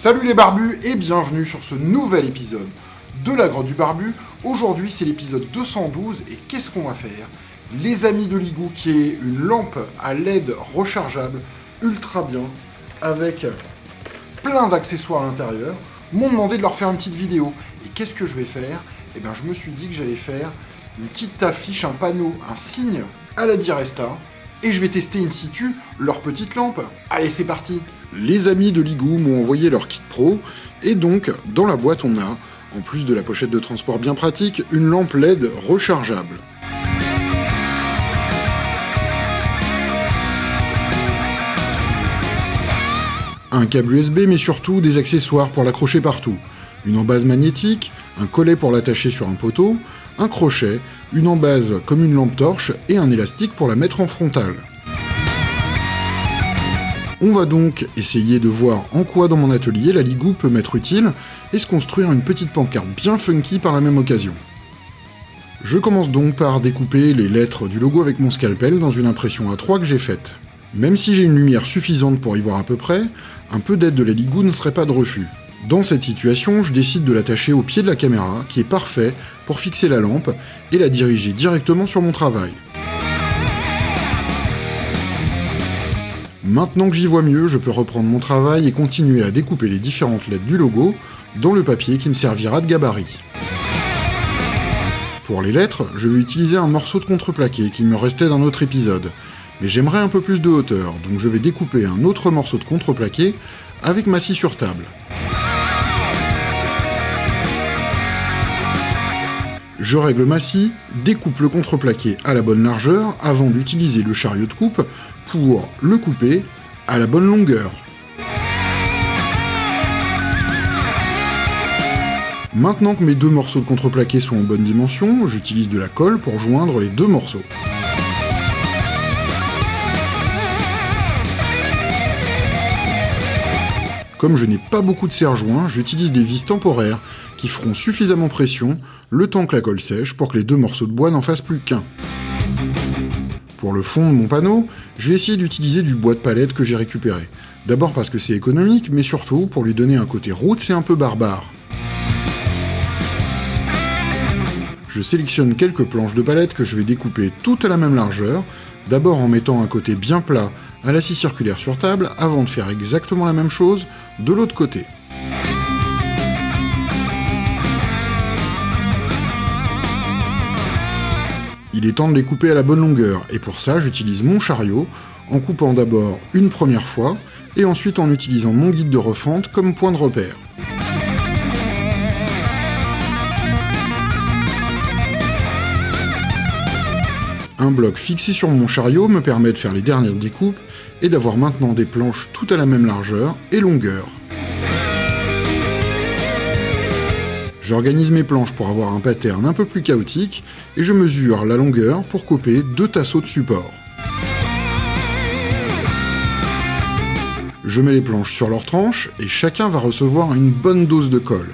Salut les barbus et bienvenue sur ce nouvel épisode de la grotte du barbu. Aujourd'hui c'est l'épisode 212 et qu'est-ce qu'on va faire? Les amis de Ligou qui est une lampe à LED rechargeable ultra bien avec plein d'accessoires à l'intérieur m'ont demandé de leur faire une petite vidéo. Et qu'est-ce que je vais faire? Eh bien je me suis dit que j'allais faire une petite affiche, un panneau, un signe à la Diresta et je vais tester in situ leur petite lampe. Allez c'est parti les amis de Ligou m'ont envoyé leur kit pro, et donc, dans la boîte on a, en plus de la pochette de transport bien pratique, une lampe LED rechargeable. Un câble USB, mais surtout des accessoires pour l'accrocher partout. Une embase magnétique, un collet pour l'attacher sur un poteau, un crochet, une embase comme une lampe torche et un élastique pour la mettre en frontale. On va donc essayer de voir en quoi dans mon atelier la Ligou peut m'être utile et se construire une petite pancarte bien funky par la même occasion. Je commence donc par découper les lettres du logo avec mon scalpel dans une impression A3 que j'ai faite. Même si j'ai une lumière suffisante pour y voir à peu près, un peu d'aide de la Ligou ne serait pas de refus. Dans cette situation, je décide de l'attacher au pied de la caméra, qui est parfait pour fixer la lampe et la diriger directement sur mon travail. Maintenant que j'y vois mieux, je peux reprendre mon travail et continuer à découper les différentes lettres du logo dans le papier qui me servira de gabarit. Pour les lettres, je vais utiliser un morceau de contreplaqué qui me restait d'un autre épisode, mais j'aimerais un peu plus de hauteur, donc je vais découper un autre morceau de contreplaqué avec ma scie sur table. Je règle ma scie, découpe le contreplaqué à la bonne largeur avant d'utiliser le chariot de coupe pour le couper à la bonne longueur. Maintenant que mes deux morceaux de contreplaqué sont en bonne dimension, j'utilise de la colle pour joindre les deux morceaux. Comme je n'ai pas beaucoup de serre-joints, j'utilise des vis temporaires qui feront suffisamment pression le temps que la colle sèche pour que les deux morceaux de bois n'en fassent plus qu'un. Pour le fond de mon panneau, je vais essayer d'utiliser du bois de palette que j'ai récupéré. D'abord parce que c'est économique, mais surtout pour lui donner un côté route, c'est un peu barbare. Je sélectionne quelques planches de palette que je vais découper toutes à la même largeur, d'abord en mettant un côté bien plat à la scie circulaire sur table, avant de faire exactement la même chose de l'autre côté. Il est temps de les couper à la bonne longueur, et pour ça j'utilise mon chariot, en coupant d'abord une première fois, et ensuite en utilisant mon guide de refente comme point de repère. Un bloc fixé sur mon chariot me permet de faire les dernières découpes et d'avoir maintenant des planches toutes à la même largeur et longueur. J'organise mes planches pour avoir un pattern un peu plus chaotique, et je mesure la longueur pour couper deux tasseaux de support. Je mets les planches sur leur tranche, et chacun va recevoir une bonne dose de colle.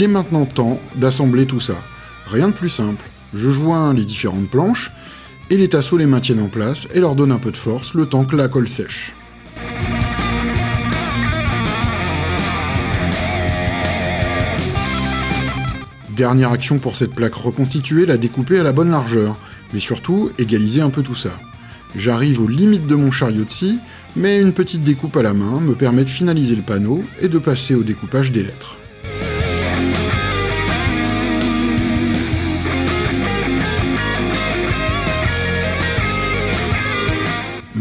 Il est maintenant temps d'assembler tout ça. Rien de plus simple. Je joins les différentes planches, et les tasseaux les maintiennent en place et leur donnent un peu de force le temps que la colle sèche. Dernière action pour cette plaque reconstituée, la découper à la bonne largeur, mais surtout égaliser un peu tout ça. J'arrive aux limites de mon chariot de scie, mais une petite découpe à la main me permet de finaliser le panneau et de passer au découpage des lettres.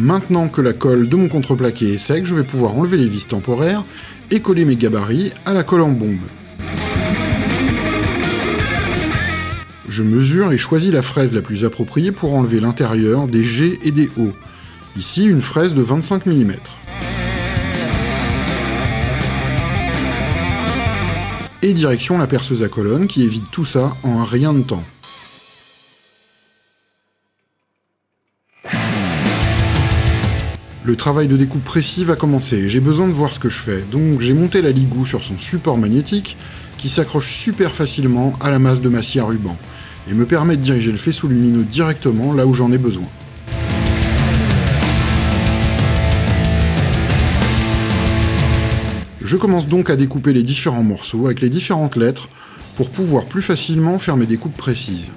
Maintenant que la colle de mon contreplaqué est sec, je vais pouvoir enlever les vis temporaires et coller mes gabarits à la colle en bombe. Je mesure et choisis la fraise la plus appropriée pour enlever l'intérieur des G et des O. Ici, une fraise de 25 mm. Et direction la perceuse à colonne qui évite tout ça en un rien de temps. Le travail de découpe précis va commencer, j'ai besoin de voir ce que je fais, donc j'ai monté la ligou sur son support magnétique qui s'accroche super facilement à la masse de ma scie à ruban. et me permet de diriger le faisceau lumineux directement là où j'en ai besoin. Je commence donc à découper les différents morceaux avec les différentes lettres pour pouvoir plus facilement faire mes découpes précises.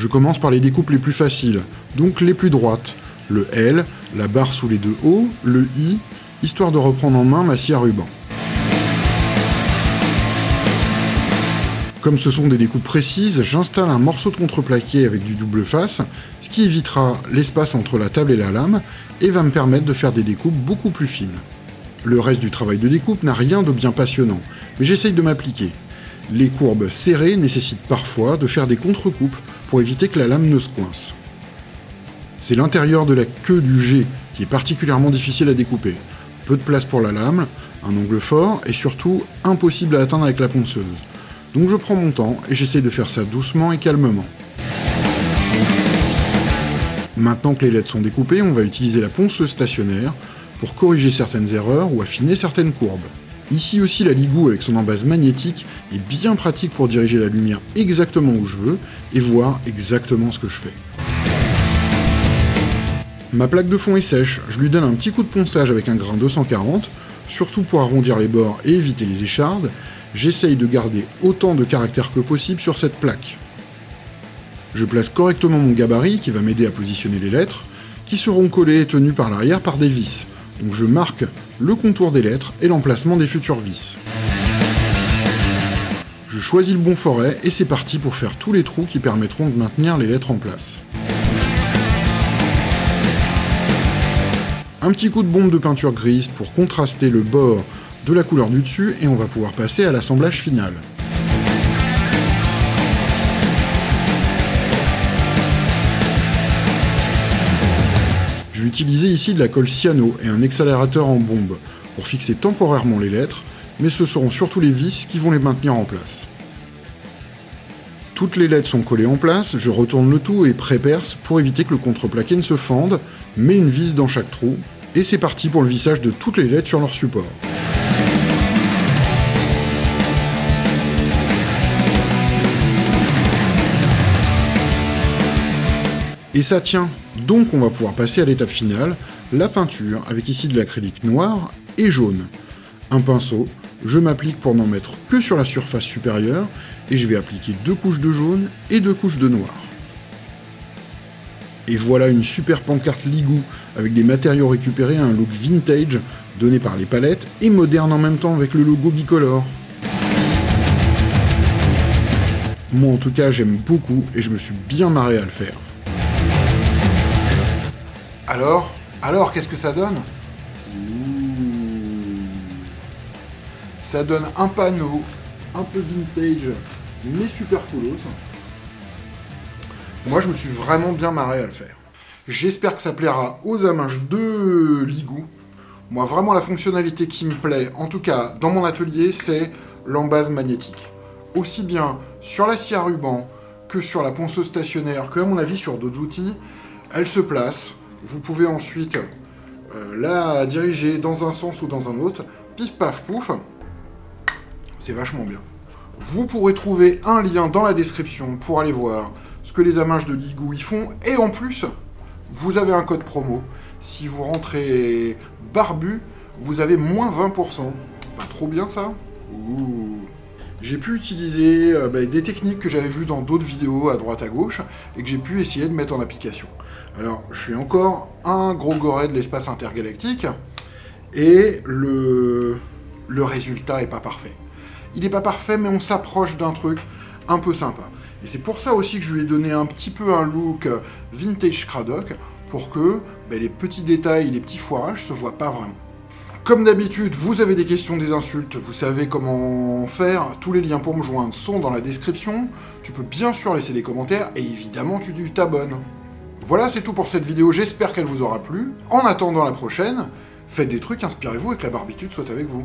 Je commence par les découpes les plus faciles, donc les plus droites. Le L, la barre sous les deux O, le I, histoire de reprendre en main ma scie à ruban. Comme ce sont des découpes précises, j'installe un morceau de contreplaqué avec du double face, ce qui évitera l'espace entre la table et la lame, et va me permettre de faire des découpes beaucoup plus fines. Le reste du travail de découpe n'a rien de bien passionnant, mais j'essaye de m'appliquer. Les courbes serrées nécessitent parfois de faire des contre-coupes pour éviter que la lame ne se coince. C'est l'intérieur de la queue du G qui est particulièrement difficile à découper. Peu de place pour la lame, un angle fort et surtout impossible à atteindre avec la ponceuse. Donc je prends mon temps et j'essaie de faire ça doucement et calmement. Maintenant que les lettres sont découpées, on va utiliser la ponceuse stationnaire pour corriger certaines erreurs ou affiner certaines courbes. Ici aussi la Ligou avec son embase magnétique est bien pratique pour diriger la lumière exactement où je veux et voir exactement ce que je fais. Ma plaque de fond est sèche, je lui donne un petit coup de ponçage avec un grain 240, surtout pour arrondir les bords et éviter les échardes, j'essaye de garder autant de caractères que possible sur cette plaque. Je place correctement mon gabarit qui va m'aider à positionner les lettres, qui seront collées et tenues par l'arrière par des vis. Donc je marque le contour des lettres et l'emplacement des futures vis. Je choisis le bon forêt et c'est parti pour faire tous les trous qui permettront de maintenir les lettres en place. Un petit coup de bombe de peinture grise pour contraster le bord de la couleur du dessus et on va pouvoir passer à l'assemblage final. Utiliser ici de la colle cyano et un accélérateur en bombe pour fixer temporairement les lettres, mais ce seront surtout les vis qui vont les maintenir en place. Toutes les lettres sont collées en place, je retourne le tout et pré-perce pour éviter que le contreplaqué ne se fende, mets une vis dans chaque trou, et c'est parti pour le vissage de toutes les lettres sur leur support. Et ça tient, donc on va pouvoir passer à l'étape finale, la peinture, avec ici de l'acrylique noir et jaune. Un pinceau, je m'applique pour n'en mettre que sur la surface supérieure, et je vais appliquer deux couches de jaune et deux couches de noir. Et voilà une super pancarte Ligou, avec des matériaux récupérés à un look vintage, donné par les palettes, et moderne en même temps avec le logo bicolore. Moi en tout cas j'aime beaucoup, et je me suis bien marré à le faire. Alors Alors, qu'est-ce que ça donne Ça donne un panneau, un peu vintage, mais super coolos. Moi, je me suis vraiment bien marré à le faire. J'espère que ça plaira aux amanges de Ligou. Moi, vraiment, la fonctionnalité qui me plaît, en tout cas dans mon atelier, c'est l'embase magnétique. Aussi bien sur la scie à ruban que sur la ponceuse stationnaire, que à mon avis sur d'autres outils, elle se place, vous pouvez ensuite euh, la diriger dans un sens ou dans un autre. Pif paf pouf. C'est vachement bien. Vous pourrez trouver un lien dans la description pour aller voir ce que les amages de Ligou y font. Et en plus, vous avez un code promo. Si vous rentrez barbu, vous avez moins 20%. Pas trop bien ça? J'ai pu utiliser euh, bah, des techniques que j'avais vues dans d'autres vidéos à droite à gauche et que j'ai pu essayer de mettre en application. Alors, je suis encore un gros goret de l'espace intergalactique, et le, le résultat est pas parfait. Il n'est pas parfait, mais on s'approche d'un truc un peu sympa. Et c'est pour ça aussi que je lui ai donné un petit peu un look vintage Cradock, pour que ben, les petits détails, les petits foirages se voient pas vraiment. Comme d'habitude, vous avez des questions, des insultes, vous savez comment faire, tous les liens pour me joindre sont dans la description, tu peux bien sûr laisser des commentaires, et évidemment tu t'abonnes. Voilà, c'est tout pour cette vidéo, j'espère qu'elle vous aura plu. En attendant la prochaine, faites des trucs, inspirez-vous et que la barbitude soit avec vous.